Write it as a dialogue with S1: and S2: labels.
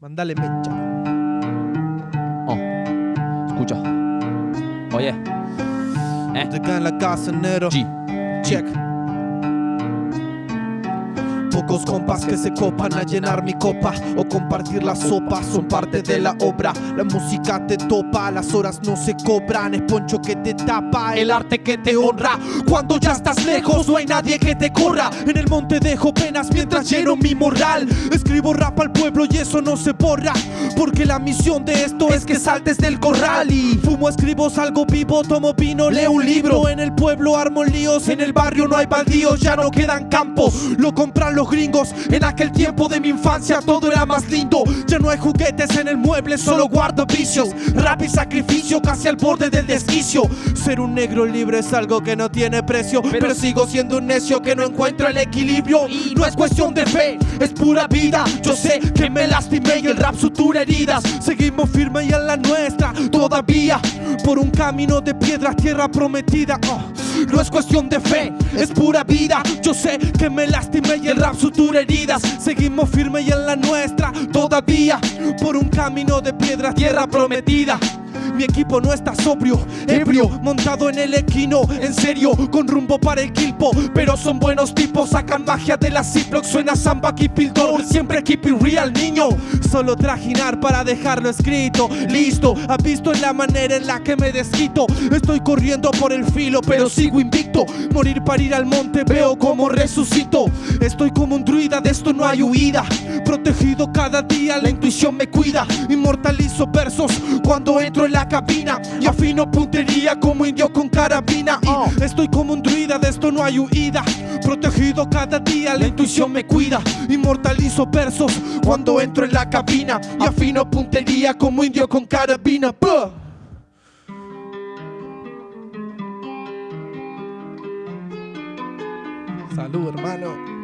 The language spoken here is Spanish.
S1: Mandale mecha.
S2: Oh. Escucha. Oye. Eh.
S1: Te cae en la casa, negro.
S2: G.
S1: Check. Pocos compas que se copan a llenar mi copa o compartir la sopa son parte de la obra. La música te topa, las horas no se cobran. Es poncho que te tapa, el arte que te honra. Cuando ya estás lejos, no hay nadie que te corra. En el monte dejo penas mientras lleno mi moral. Escribo rap al pueblo y eso no se borra. Porque la misión de esto es que saltes del corral. Y fumo, escribo, salgo vivo, tomo vino, leo un libro. En el pueblo armo líos, en el barrio no hay baldíos, ya no quedan campos. Lo compran los gringos. En aquel tiempo de mi infancia todo era más lindo. Ya no hay juguetes en el mueble, solo guardo vicios. Rap y sacrificio casi al borde del desquicio. Ser un negro libre es algo que no tiene precio. Pero, sigo siendo un necio que no encuentro el equilibrio. Y no es cuestión de fe, es pura vida. Yo sé que me lastimé y el rap sutura heridas. Seguimos firme y en la nuestra todavía. Por un camino de piedra, tierra prometida. Oh. No es cuestión de fe, es pura vida. Yo sé que me lastimé y el rap sutura heridas. Seguimos firme y en la nuestra todavía. Por un camino de piedra, tierra prometida. Mi equipo no está sobrio, ebrio, montado en el equino, en serio, con rumbo para el Quilpo. Pero son buenos tipos, sacan magia de la Ziploc, suena samba, keep it siempre keep it real, niño. Solo trajinar para dejarlo escrito, listo. Has visto en la manera en la que me desquito. Estoy corriendo por el filo, pero sigo invicto. Morir para ir al monte, veo como resucito. Estoy como un druida, de esto no hay huida. Protegido cada día, la intuición me cuida. Inmortalizo versos cuando entro en la cabina y afino puntería como indio con carabina. Y estoy como un druida, de esto no hay huida. Protegido cada día, la intuición me cuida. Inmortalizo versos cuando entro en la cabina y afino puntería como indio con carabina. Buh. Salud, hermano.